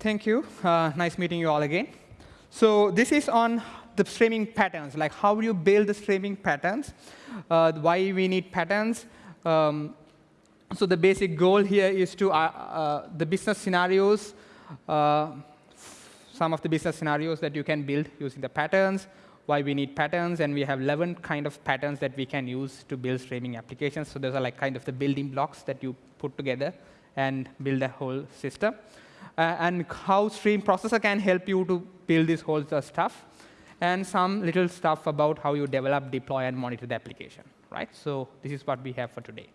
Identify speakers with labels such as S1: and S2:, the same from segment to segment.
S1: Thank you. Uh, nice meeting you all again. So this is on the streaming patterns, like how you build the streaming patterns, uh, why we need patterns. Um, so the basic goal here is to, uh, uh the business scenarios, uh, some of the business scenarios that you can build using the patterns, why we need patterns, and we have 11 kind of patterns that we can use to build streaming applications. So those are like kind of the building blocks that you put together and build a whole system Uh, and how stream processor can help you to build this whole stuff, and some little stuff about how you develop, deploy, and monitor the application. Right? So this is what we have for today.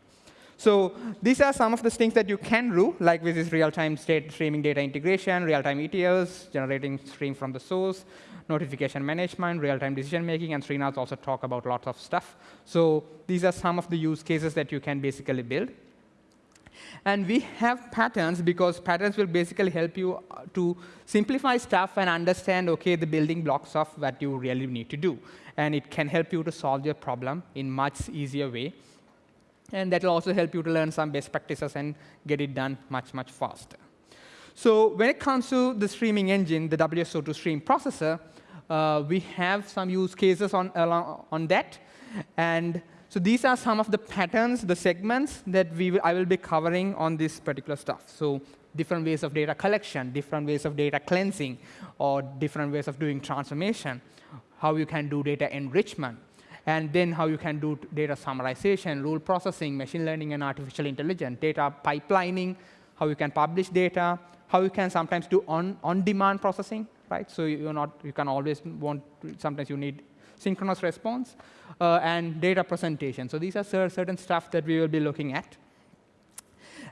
S1: So these are some of the things that you can do, like with this real-time state streaming data integration, real-time ETLs, generating stream from the source, notification management, real-time decision making, and Srinath also talk about lots of stuff. So these are some of the use cases that you can basically build. And we have patterns because patterns will basically help you uh, to simplify stuff and understand, OK, the building blocks of what you really need to do. And it can help you to solve your problem in much easier way. And that will also help you to learn some best practices and get it done much, much faster. So when it comes to the streaming engine, the WSO2 stream processor, uh, we have some use cases on, on that. And so these are some of the patterns, the segments that we I will be covering on this particular stuff. So different ways of data collection, different ways of data cleansing, or different ways of doing transformation, how you can do data enrichment, and then how you can do data summarization, rule processing, machine learning and artificial intelligence, data pipelining, how you can publish data, how you can sometimes do on-demand on processing, right? So you're not, you can always want, sometimes you need synchronous response, uh, and data presentation. So these are certain stuff that we will be looking at.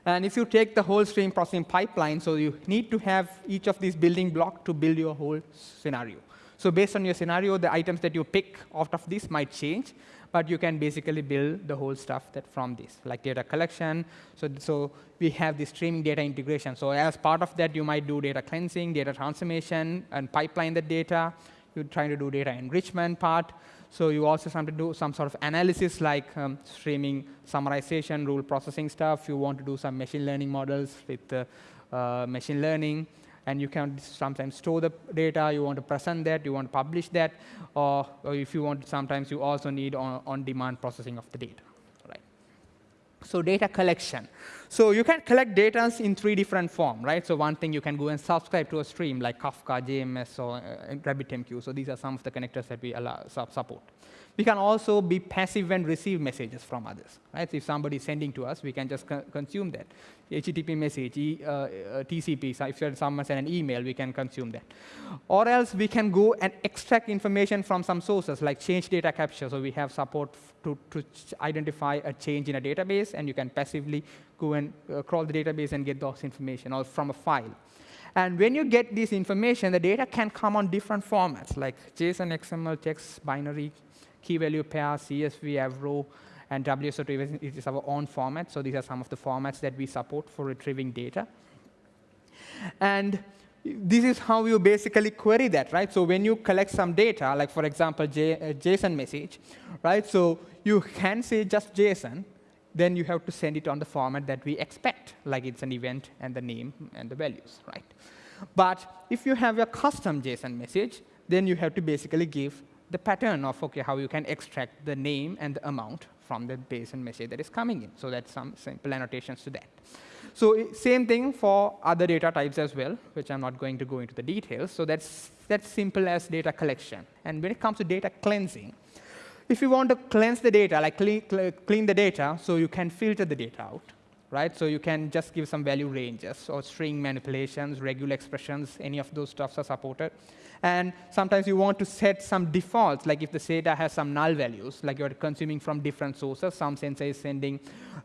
S1: And if you take the whole stream processing pipeline, so you need to have each of these building blocks to build your whole scenario. So based on your scenario, the items that you pick out of this might change, but you can basically build the whole stuff that from this, like data collection. So, so we have the streaming data integration. So as part of that, you might do data cleansing, data transformation, and pipeline the data you're trying to do data enrichment part. So you also have to do some sort of analysis like um, streaming summarization, rule processing stuff. You want to do some machine learning models with uh, uh, machine learning. And you can sometimes store the data. You want to present that. You want to publish that. Or, or if you want, sometimes you also need on-demand on processing of the data. Right. So data collection. So you can collect data in three different forms, right? So one thing you can go and subscribe to a stream like Kafka, JMS, or uh, RabbitMQ. So these are some of the connectors that we allow, support. We can also be passive and receive messages from others. Right? So if somebody is sending to us, we can just co consume that. HTTP message, e, uh, uh, TCP, so if someone send an email, we can consume that. Or else we can go and extract information from some sources, like change data capture. So we have support to, to identify a change in a database, and you can passively go and uh, crawl the database and get those information, or from a file. And when you get this information, the data can come on different formats, like JSON, XML, text, binary, key value pair, CSV, Avro, and WSO2 it is our own format. So these are some of the formats that we support for retrieving data. And this is how you basically query that, right? So when you collect some data, like for example, J uh, JSON message, right? So you can say just JSON, then you have to send it on the format that we expect, like it's an event and the name and the values, right? But if you have a custom JSON message, then you have to basically give the pattern of okay, how you can extract the name and the amount from the JSON message that is coming in. So that's some simple annotations to that. So same thing for other data types as well, which I'm not going to go into the details. So that's that's simple as data collection. And when it comes to data cleansing, if you want to cleanse the data, like clean, clean the data, so you can filter the data out, right? So you can just give some value ranges or string manipulations, regular expressions, any of those stuffs are supported. And sometimes you want to set some defaults, like if the data has some null values, like you're consuming from different sources. Some sensor is sending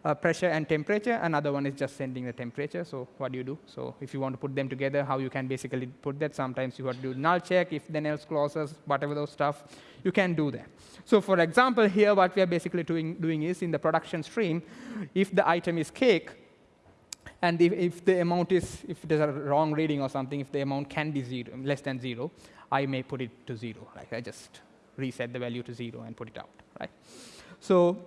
S1: uh, pressure and temperature, another one is just sending the temperature. So what do you do? So if you want to put them together, how you can basically put that. Sometimes you have to do null check, if then else clauses, whatever those stuff, you can do that. So for example, here what we are basically doing, doing is in the production stream, if the item is cake, and if, if, the amount is, if there's a wrong reading or something, if the amount can be zero, less than zero, I may put it to zero. Like I just reset the value to zero and put it out, right? So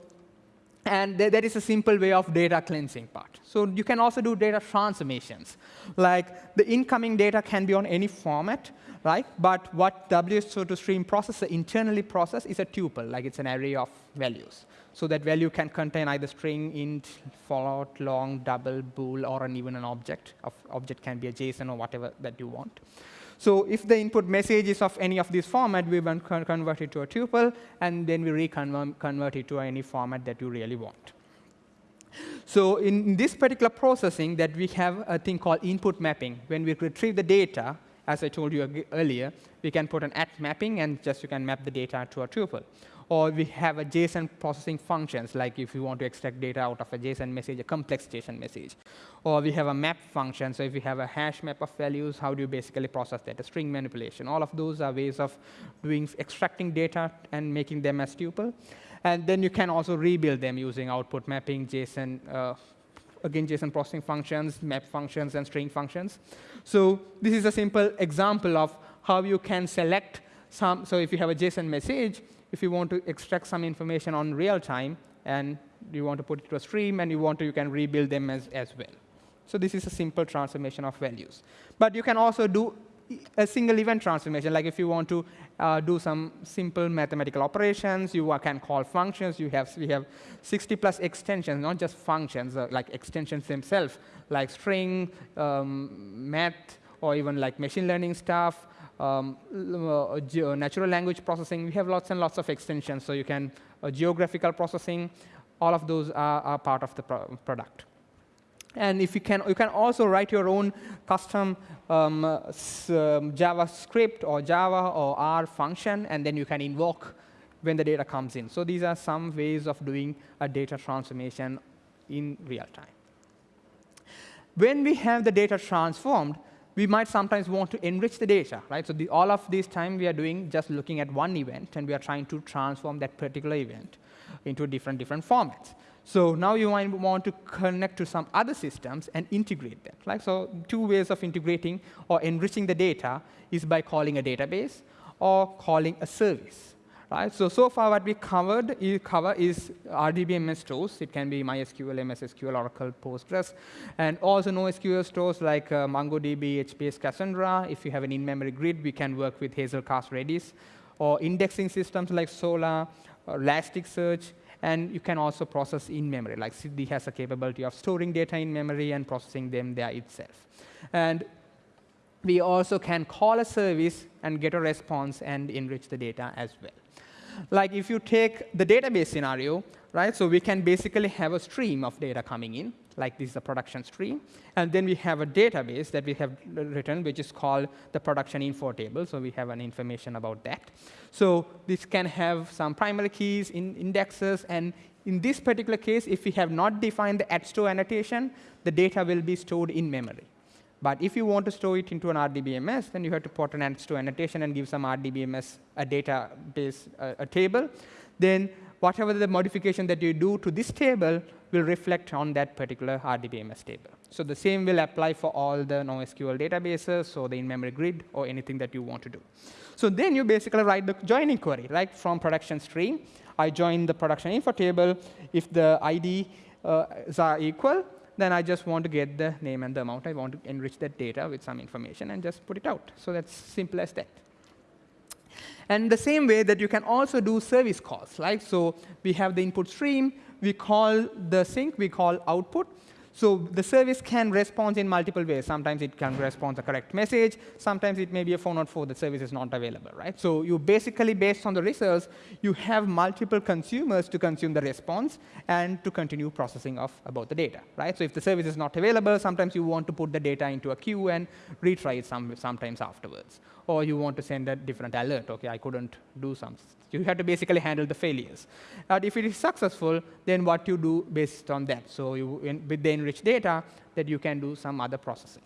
S1: And th that is a simple way of data cleansing part. So you can also do data transformations. Like the incoming data can be on any format, right? But what WSO2Stream processor internally process is a tuple, like it's an array of values. So that value can contain either string, int, float, long, double, bool, or an, even an object. Of object can be a JSON or whatever that you want. So if the input message is of any of these format, we convert it to a tuple, and then we reconvert it to any format that you really want. So in this particular processing, that we have a thing called input mapping. When we retrieve the data, as I told you earlier, we can put an at mapping, and just you can map the data to a tuple or we have a JSON processing functions, like if you want to extract data out of a JSON message, a complex JSON message. Or we have a map function, so if you have a hash map of values, how do you basically process that, a string manipulation. All of those are ways of doing extracting data and making them as tuple. And then you can also rebuild them using output mapping, JSON, uh, again, JSON processing functions, map functions, and string functions. So this is a simple example of how you can select some. So if you have a JSON message, if you want to extract some information on real time and you want to put it to a stream and you want to, you can rebuild them as, as well. So this is a simple transformation of values. But you can also do a single event transformation. Like if you want to uh, do some simple mathematical operations, you can call functions. You have, we have 60 plus extensions, not just functions, uh, like extensions themselves, like string, um, math, or even like machine learning stuff, um, uh, natural language processing. We have lots and lots of extensions. So you can, uh, geographical processing, all of those are, are part of the pro product. And if you can, you can also write your own custom um, uh, JavaScript or Java or R function, and then you can invoke when the data comes in. So these are some ways of doing a data transformation in real time. When we have the data transformed, we might sometimes want to enrich the data, right? So the, all of this time we are doing just looking at one event, and we are trying to transform that particular event into different, different formats. So now you might want to connect to some other systems and integrate them. Right? So two ways of integrating or enriching the data is by calling a database or calling a service. Right? So, so far what we covered is, cover is RDBMS stores. It can be MySQL, MS SQL, Oracle, Postgres, and also NoSQL stores like uh, MongoDB, HBase, Cassandra. If you have an in-memory grid, we can work with Hazelcast Redis, or indexing systems like Solr, Elasticsearch, and you can also process in memory. Like Siddhi has a capability of storing data in memory and processing them there itself. And we also can call a service and get a response and enrich the data as well like if you take the database scenario, right, so we can basically have a stream of data coming in, like this is a production stream. And then we have a database that we have written, which is called the production info table. So we have an information about that. So this can have some primary keys, in indexes, and in this particular case, if we have not defined the at store annotation, the data will be stored in memory. But if you want to store it into an RDBMS, then you have to put an add store annotation and give some RDBMS a database, a, a table. Then whatever the modification that you do to this table will reflect on that particular RDBMS table. So the same will apply for all the NoSQL databases or the in-memory grid or anything that you want to do. So then you basically write the joining query, like from production stream. I join the production info table. If the IDs uh, are equal, then I just want to get the name and the amount. I want to enrich that data with some information and just put it out. So that's simple as that. And the same way that you can also do service calls, right? So we have the input stream. We call the sync. We call output. So the service can respond in multiple ways. Sometimes it can respond the correct message. Sometimes it may be a 404, the service is not available, right? So you basically, based on the results, you have multiple consumers to consume the response and to continue processing of about the data, right? So if the service is not available, sometimes you want to put the data into a queue and retry it some, sometimes afterwards. Or you want to send a different alert. OK, I couldn't do some you have to basically handle the failures. But if it is successful, then what you do based on that. So you, in, enriched data, that you can do some other processing.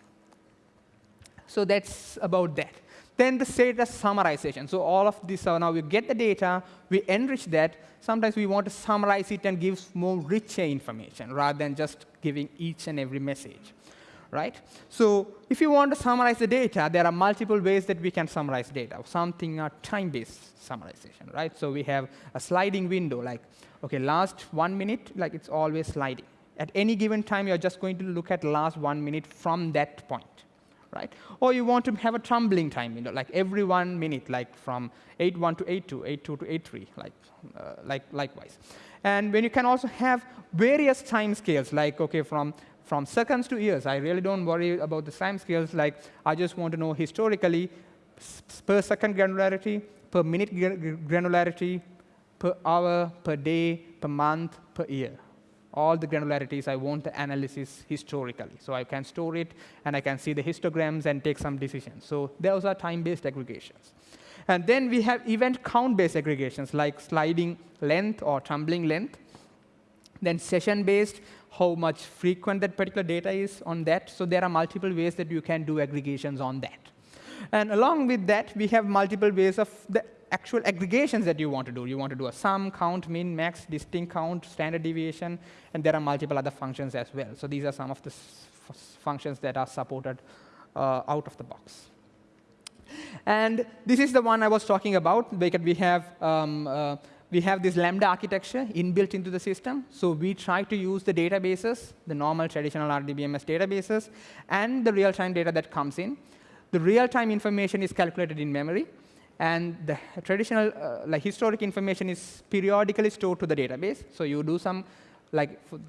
S1: So that's about that. Then the status summarization. So all of this, so now we get the data, we enrich that. Sometimes we want to summarize it and give more richer information rather than just giving each and every message right? So if you want to summarize the data, there are multiple ways that we can summarize data. Something are time-based summarization, right? So we have a sliding window, like, OK, last one minute, like it's always sliding. At any given time, you're just going to look at last one minute from that point, right? Or you want to have a tumbling time you know, like every one minute, like from 8.1 to 8.2, 8.2 to 8.3, like, uh, like likewise. And when you can also have various time scales, like, OK, from from seconds to years. I really don't worry about the time scales. Like, I just want to know historically per second granularity, per minute granularity, per hour, per day, per month, per year. All the granularities, I want the analysis historically. So I can store it, and I can see the histograms and take some decisions. So those are time-based aggregations. And then we have event count-based aggregations, like sliding length or tumbling length. Then session-based, how much frequent that particular data is on that. So there are multiple ways that you can do aggregations on that. And along with that, we have multiple ways of the actual aggregations that you want to do. You want to do a sum, count, min, max, distinct count, standard deviation, and there are multiple other functions as well. So these are some of the functions that are supported uh, out of the box. And this is the one I was talking about, we have um, uh, we have this Lambda architecture inbuilt into the system. So we try to use the databases, the normal traditional RDBMS databases, and the real-time data that comes in. The real-time information is calculated in memory. And the traditional, uh, like historic information is periodically stored to the database. So you do some, like for,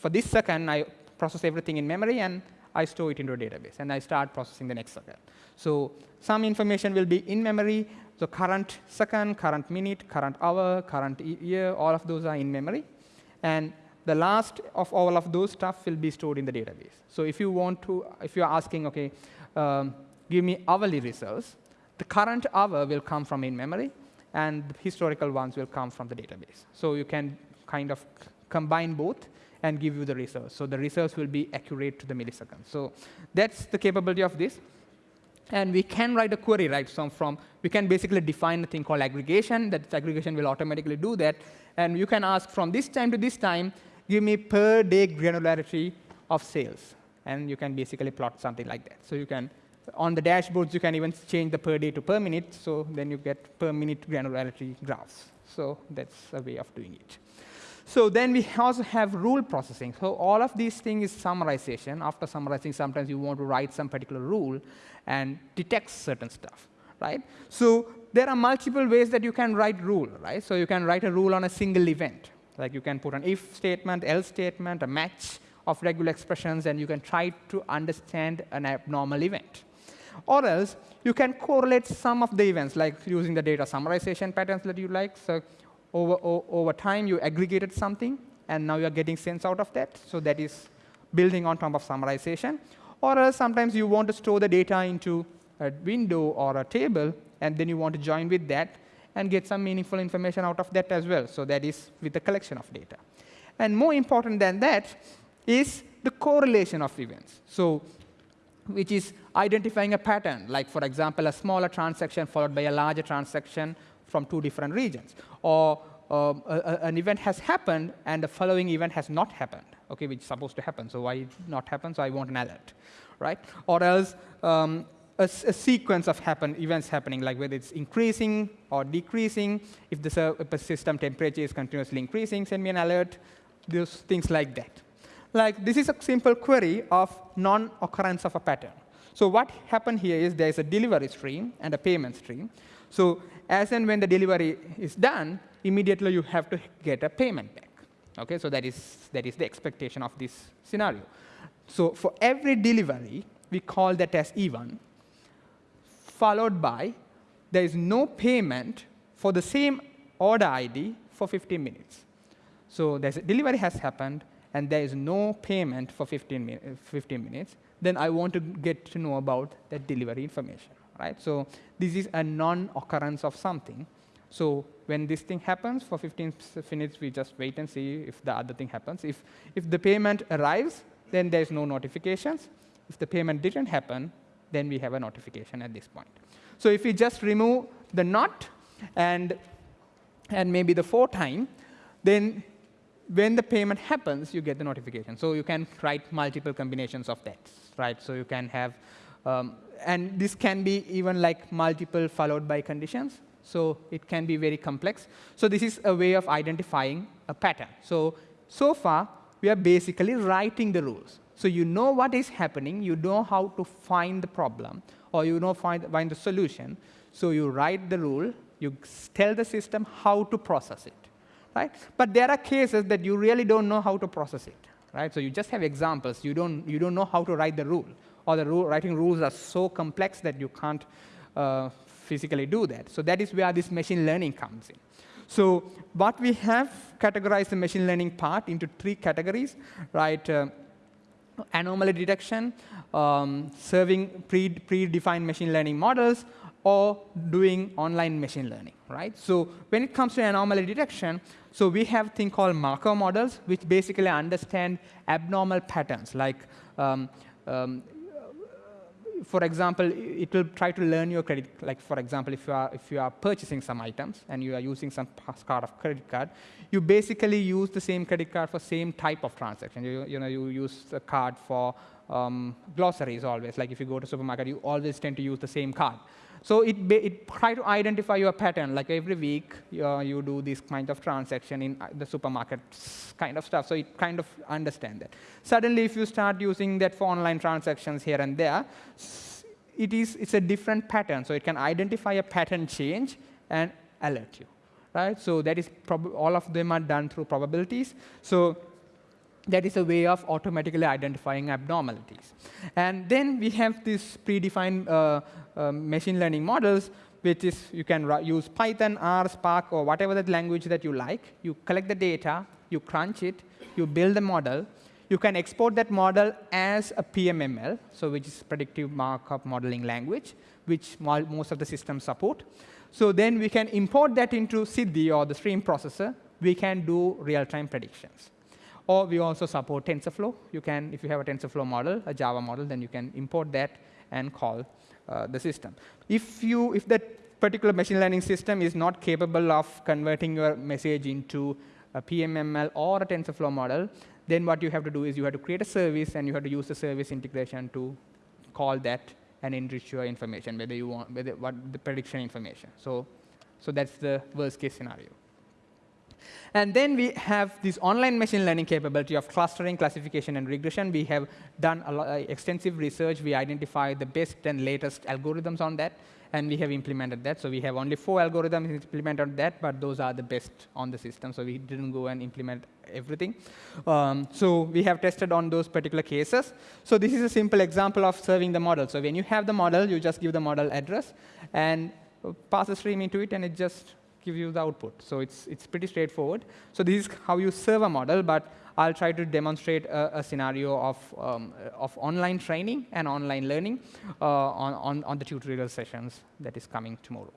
S1: for this second, I process everything in memory, and I store it into a database. And I start processing the next second. So some information will be in memory. So current second, current minute, current hour, current year, all of those are in memory. And the last of all of those stuff will be stored in the database. So if you want to, if you're asking, OK, um, give me hourly results, the current hour will come from in-memory, and the historical ones will come from the database. So you can kind of combine both and give you the results. So the results will be accurate to the millisecond. So that's the capability of this. And we can write a query, right? So from we can basically define a thing called aggregation. That aggregation will automatically do that. And you can ask from this time to this time, give me per day granularity of sales. And you can basically plot something like that. So you can, on the dashboards, you can even change the per day to per minute. So then you get per minute granularity graphs. So that's a way of doing it. So then we also have rule processing. So all of these things is summarization. After summarizing, sometimes you want to write some particular rule and detect certain stuff, right? So there are multiple ways that you can write rule, right? So you can write a rule on a single event. Like you can put an if statement, else statement, a match of regular expressions, and you can try to understand an abnormal event. Or else, you can correlate some of the events, like using the data summarization patterns that you like. So over, over time, you aggregated something, and now you're getting sense out of that. So that is building on top of summarization. Or else sometimes you want to store the data into a window or a table, and then you want to join with that and get some meaningful information out of that as well. So that is with the collection of data. And more important than that is the correlation of events. So which is identifying a pattern, like, for example, a smaller transaction followed by a larger transaction from two different regions. Or um, a, a, an event has happened and the following event has not happened, okay, which is supposed to happen. So why not happen? So I want an alert, right? Or else um, a, a, sequence of happen, events happening, like whether it's increasing or decreasing. If the, system temperature is continuously increasing, send me an alert. Those things like that. Like this is a simple query of non-occurrence of a pattern. So what happened here is there's a delivery stream and a payment stream. So as and when the delivery is done, immediately you have to get a payment back. Okay, so that is, that is the expectation of this scenario. So for every delivery, we call that as E1, followed by there is no payment for the same order ID for 15 minutes. So there's a delivery has happened, and there is no payment for 15, uh, 15 minutes. Then I want to get to know about that delivery information right? So this is a non-occurrence of something. So when this thing happens, for 15 minutes, we just wait and see if the other thing happens. If, if the payment arrives, then there's no notifications. If the payment didn't happen, then we have a notification at this point. So if we just remove the not and, and maybe the for time, then when the payment happens, you get the notification. So you can write multiple combinations of that, right? So you can have, um, and this can be even like multiple followed by conditions. So it can be very complex. So this is a way of identifying a pattern. So, so far, we are basically writing the rules. So you know what is happening, you know how to find the problem, or you know find, find the solution. So you write the rule, you tell the system how to process it. Right? But there are cases that you really don't know how to process it. Right? So you just have examples. You don't, you don't know how to write the rule. Or the rule, writing rules are so complex that you can't uh, physically do that. So that is where this machine learning comes in. So what we have categorized the machine learning part into three categories, right? Uh, anomaly detection, um, serving pre predefined machine learning models, or doing online machine learning, right? So when it comes to anomaly detection, so we have thing called Markov models, which basically understand abnormal patterns, like um, um, for example, it will try to learn your credit. Like, for example, if you are, if you are purchasing some items and you are using some card of credit card, you basically use the same credit card for same type of transaction. You, you know, you use the card for um, groceries always. Like if you go to supermarket, you always tend to use the same card. So it, it try to identify your pattern. Like every week, uh, you do this kind of transaction in uh, the supermarket kind of stuff. So it kind of understand that. Suddenly, if you start using that for online transactions here and there, it is, it's a different pattern. So it can identify a pattern change and alert you. Right? So that is all of them are done through probabilities. So that is a way of automatically identifying abnormalities. And then we have these predefined uh, uh, machine learning models, which is you can use Python, R, Spark, or whatever that language that you like. You collect the data, you crunch it, you build the model. You can export that model as a PMML, so which is predictive markup modeling language, which most of the systems support. So then we can import that into Siddhi or the stream processor. We can do real-time predictions. Or we also support TensorFlow. You can, if you have a TensorFlow model, a Java model, then you can import that and call uh, the system. If you, if that particular machine learning system is not capable of converting your message into a PMML or a TensorFlow model, then what you have to do is you have to create a service and you have to use the service integration to call that and enrich your information, whether you want, whether what the prediction information. So, so that's the worst case scenario. And then we have this online machine learning capability of clustering, classification, and regression. We have done uh, extensive research. We identified the best and latest algorithms on that, and we have implemented that. So we have only four algorithms implemented on that, but those are the best on the system. So we didn't go and implement everything. Um, so we have tested on those particular cases. So this is a simple example of serving the model. So when you have the model, you just give the model address and pass a stream into it, and it just give you the output. So it's, it's pretty straightforward. So this is how you serve a model, but I'll try to demonstrate a, a scenario of, um, of online training and online learning uh, on, on, on the tutorial sessions that is coming tomorrow.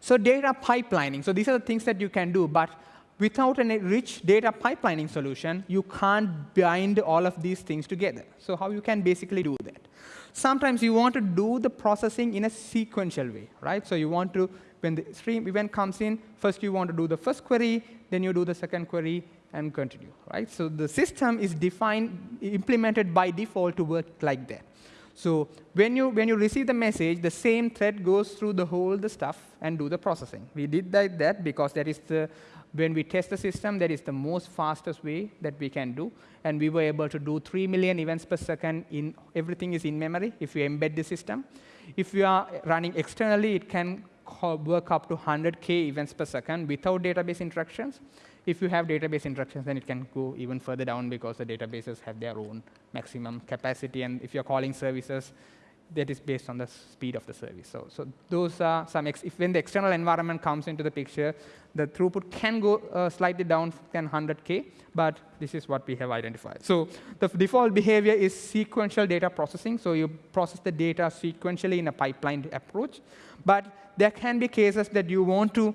S1: So data pipelining. So these are the things that you can do, but without a rich data pipelining solution, you can't bind all of these things together. So how you can basically do that? Sometimes you want to do the processing in a sequential way, right? So you want to when the stream event comes in, first you want to do the first query, then you do the second query, and continue, right? So the system is defined, implemented by default to work like that. So when you, when you receive the message, the same thread goes through the whole the stuff and do the processing. We did that, that because that is the, when we test the system, that is the most fastest way that we can do. And we were able to do 3 million events per second. In, everything is in memory if you embed the system. If you are running externally, it can work up to 100K events per second without database interactions. If you have database interactions, then it can go even further down because the databases have their own maximum capacity. And if you're calling services, that is based on the speed of the service. So, so those are some, if when the external environment comes into the picture, the throughput can go uh, slightly down than 100K, but this is what we have identified. So the default behavior is sequential data processing. So you process the data sequentially in a pipeline approach. But there can be cases that you want to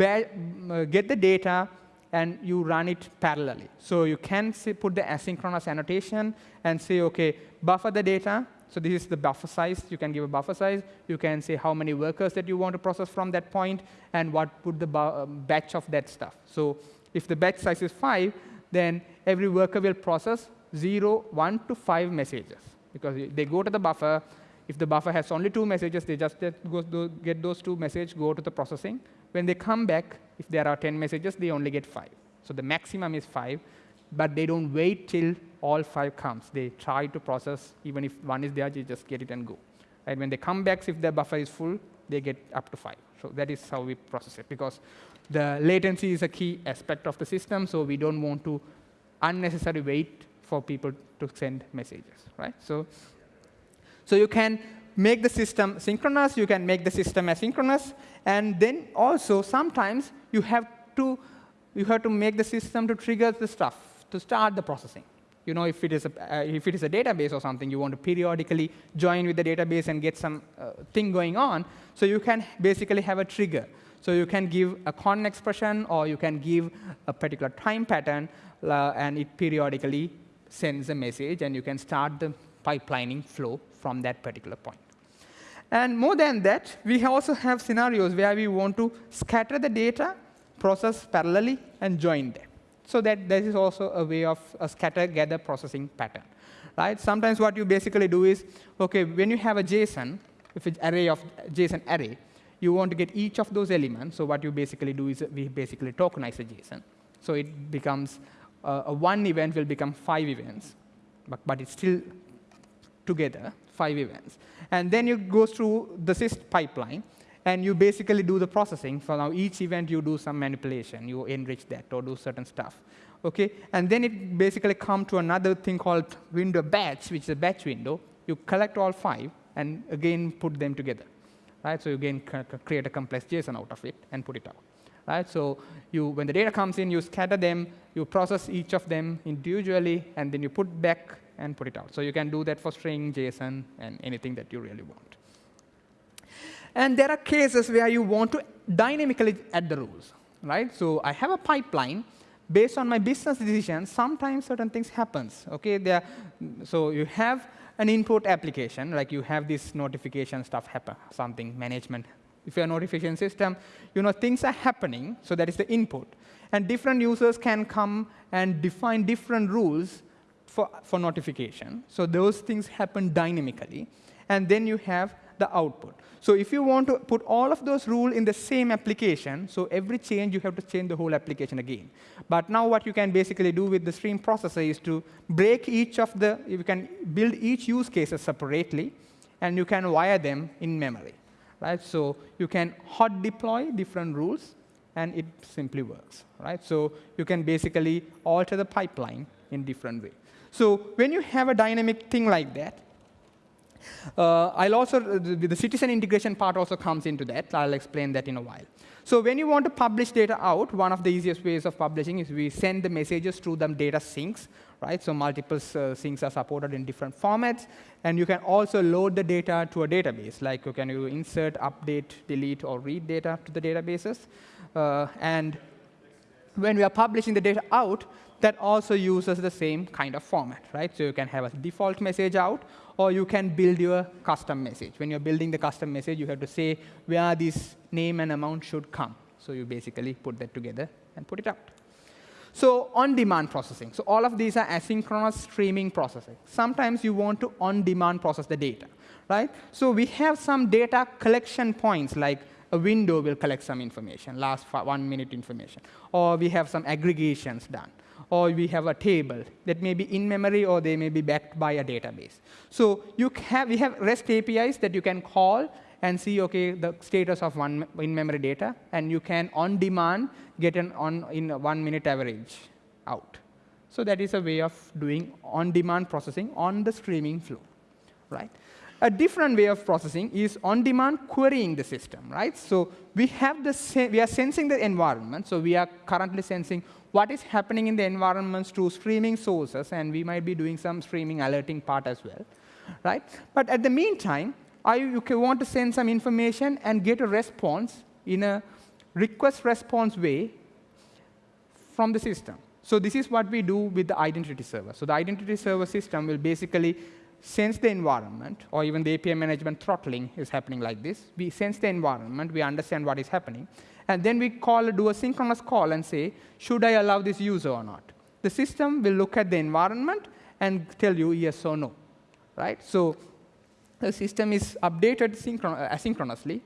S1: uh, get the data and you run it parallelly. So you can put the asynchronous annotation and say, OK, buffer the data, so this is the buffer size. You can give a buffer size. You can say how many workers that you want to process from that point and what put the um, batch of that stuff. So If the batch size is 5, then every worker will process 0, 1 to 5 messages. Because they go to the buffer. If the buffer has only two messages, they just get those two messages, go to the processing. When they come back, if there are 10 messages, they only get 5. So the maximum is 5, but they don't wait till all 5 comes. They try to process, even if one is there, they just get it and go. And when they come back, if the buffer is full, they get up to 5. So that is how we process it, because the latency is a key aspect of the system, so we don't want to unnecessarily wait for people to send messages, right? So, so you can make the system synchronous, you can make the system asynchronous, and then also sometimes you have to you have to make the system to trigger the stuff to start the processing. You know, if it is a, uh, if it is a database or something, you want to periodically join with the database and get some uh, thing going on. So you can basically have a trigger. So you can give a cron expression, or you can give a particular time pattern, uh, and it periodically sends a message, and you can start the pipelining flow from that particular point. And more than that, we also have scenarios where we want to scatter the data, process parallelly, and join them. So that this is also a way of a scatter-gather processing pattern. Right? Sometimes what you basically do is, OK, when you have a JSON, if it's array of JSON array, you want to get each of those elements. So what you basically do is we basically tokenize a JSON. So it becomes uh, a one event will become five events, but, but it's still together, five events. And then you go through the sys pipeline, and you basically do the processing. For now, each event, you do some manipulation. You enrich that or do certain stuff. Okay? And then it basically come to another thing called window batch, which is a batch window. You collect all five and again put them together. Right? So you again create a complex JSON out of it and put it out. Right? So you, when the data comes in, you scatter them, you process each of them individually, and then you put back and put it out. So you can do that for string, JSON, and anything that you really want. And there are cases where you want to dynamically add the rules. Right? So I have a pipeline. Based on my business decisions, sometimes certain things happens. Okay? So you have an input application, like you have this notification stuff happen, something management. If you're a notification system, you know things are happening, so that is the input. And different users can come and define different rules for, for notification. So those things happen dynamically. And then you have the output. So if you want to put all of those rules in the same application, so every change, you have to change the whole application again. But now what you can basically do with the stream processor is to break each of the, you can build each use cases separately, and you can wire them in memory. Right? So you can hot deploy different rules, and it simply works. Right? So you can basically alter the pipeline in different way. So when you have a dynamic thing like that, I'll also, the, the, citizen integration part also comes into that. I'll explain that in a while. So when you want to publish data out, one of the easiest ways of publishing is we send the messages through them data sinks. Right? So multiple uh, sinks are supported in different formats. And you can also load the data to a database. Like you can you insert, update, delete, or read data to the databases. Uh, and when we are publishing the data out, that also uses the same kind of format, right? So you can have a default message out, or you can build your custom message. When you're building the custom message, you have to say where this name and amount should come. So you basically put that together and put it out. So on-demand processing. So all of these are asynchronous streaming processing. Sometimes you want to on-demand process the data, right? So we have some data collection points, like a window will collect some information, last one minute information. Or we have some aggregations done or we have a table that may be in memory or they may be backed by a database. So you have, we have REST APIs that you can call and see, OK, the status of one in-memory data. And you can, on demand, get an on in one minute average out. So that is a way of doing on-demand processing on the streaming flow. right? A different way of processing is on-demand querying the system, right? So we have the we are sensing the environment. So we are currently sensing what is happening in the environments to streaming sources, and we might be doing some streaming alerting part as well, right? But at the meantime, I you want to send some information and get a response in a request-response way from the system. So this is what we do with the identity server. So the identity server system will basically sense the environment, or even the API management throttling is happening like this. We sense the environment, we understand what is happening, and then we call, do a synchronous call and say, should I allow this user or not? The system will look at the environment and tell you yes or no, right? So the system is updated uh, asynchronously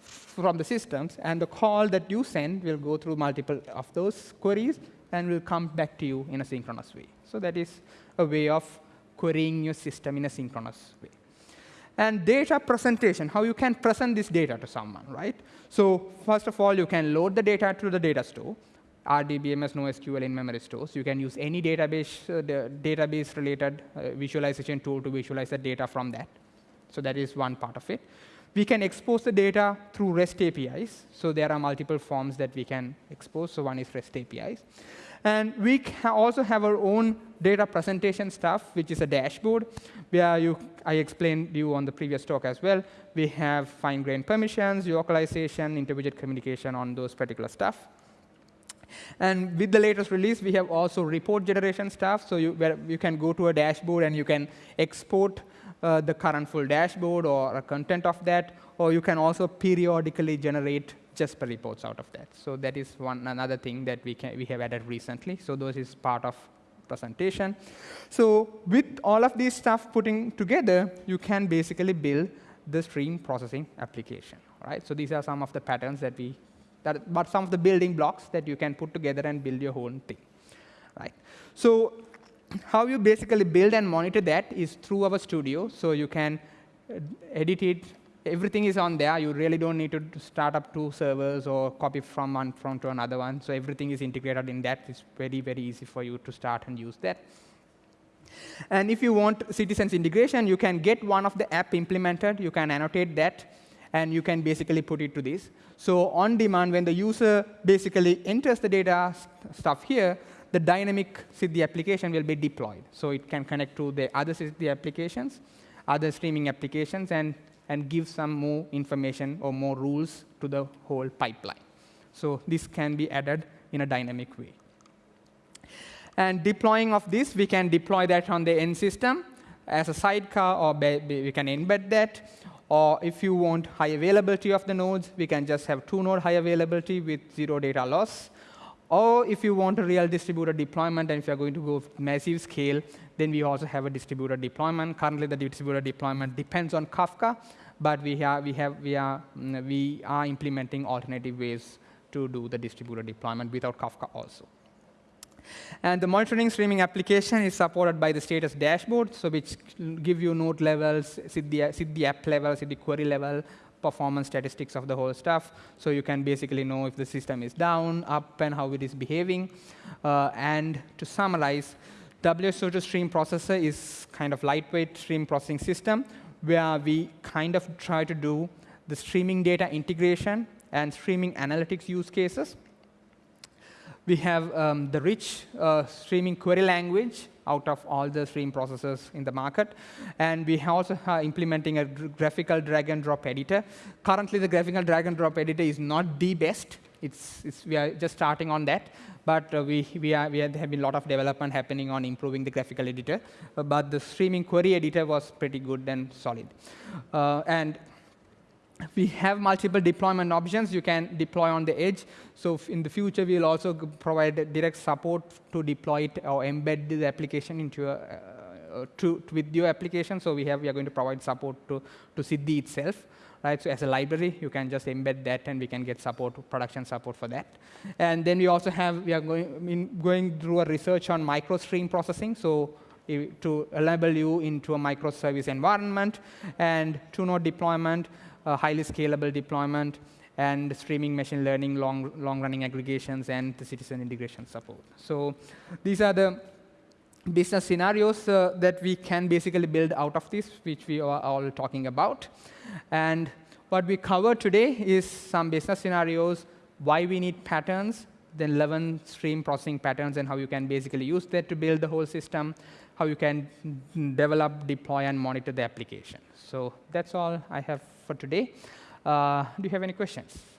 S1: from the systems, and the call that you send will go through multiple of those queries and will come back to you in a synchronous way. So that is a way of querying your system in a synchronous way. And data presentation, how you can present this data to someone, right? So first of all, you can load the data to the data store. RDBMS, NoSQL in-memory stores. You can use any database, uh, database-related uh, visualization tool to visualize the data from that. So that is one part of it. We can expose the data through REST APIs. So there are multiple forms that we can expose. So one is REST APIs. And we also have our own data presentation stuff, which is a dashboard, where you, I explained you on the previous talk as well. We have fine-grained permissions, localization, intermediate communication on those particular stuff. And with the latest release, we have also report generation stuff. So you, you can go to a dashboard and you can export uh, the current full dashboard or a content of that, or you can also periodically generate Jasper reports out of that. So that is one another thing that we, can, we have added recently. So those is part of presentation. So with all of these stuff putting together, you can basically build the stream processing application. Right? So these are some of the patterns that we, that, but some of the building blocks that you can put together and build your whole thing. Right? So how you basically build and monitor that is through our studio. So you can edit it everything is on there. You really don't need to start up two servers or copy from one from to another one. So everything is integrated in that. It's very, very easy for you to start and use that. And if you want citizens integration, you can get one of the app implemented. You can annotate that, and you can basically put it to this. So on demand, when the user basically enters the data st stuff here, the dynamic Siddhi application will be deployed. So it can connect to the other Siddhi applications, other streaming applications, and and give some more information or more rules to the whole pipeline. So this can be added in a dynamic way. And deploying of this, we can deploy that on the end system as a sidecar, or we can embed that. Or if you want high availability of the nodes, we can just have two-node high availability with zero data loss. Or if you want a real distributed deployment, and if you're going to go massive scale, then we also have a distributed deployment. Currently, the distributed deployment depends on Kafka, but we, have, we, have, we, are, mm, we are implementing alternative ways to do the distributed deployment without Kafka also. And the monitoring streaming application is supported by the status dashboard, so which give you node levels, Siddhi, the app level, the query level, performance statistics of the whole stuff. So you can basically know if the system is down, up, and how it is behaving. Uh, and to summarize, WSO2 stream processor is kind of lightweight stream processing system where we kind of try to do the streaming data integration and streaming analytics use cases. We have um, the rich uh, streaming query language out of all the stream processors in the market. And we also are implementing a graphical drag and drop editor. Currently, the graphical drag and drop editor is not the best. It's, it's, we are just starting on that. But uh, we, we, are, we have been a lot of development happening on improving the graphical editor. Uh, but the streaming query editor was pretty good and solid. Uh, and we have multiple deployment options you can deploy on the edge. So in the future, we'll also provide direct support to deploy it or embed the application into a, uh, to, to, with your application. So we have we are going to provide support to to Siddhi itself right? So as a library, you can just embed that, and we can get support, production support for that. And then we also have, we are going, in, going through a research on microstream processing, so to enable you into a microservice environment, and two-node deployment, highly scalable deployment, and streaming machine learning, long, long-running aggregations, and the citizen integration support. So these are the business scenarios uh, that we can basically build out of this, which we are all talking about. And what we cover today is some business scenarios, why we need patterns, then 11 stream processing patterns, and how you can basically use that to build the whole system, how you can develop, deploy, and monitor the application. So that's all I have for today. Uh, do you have any questions?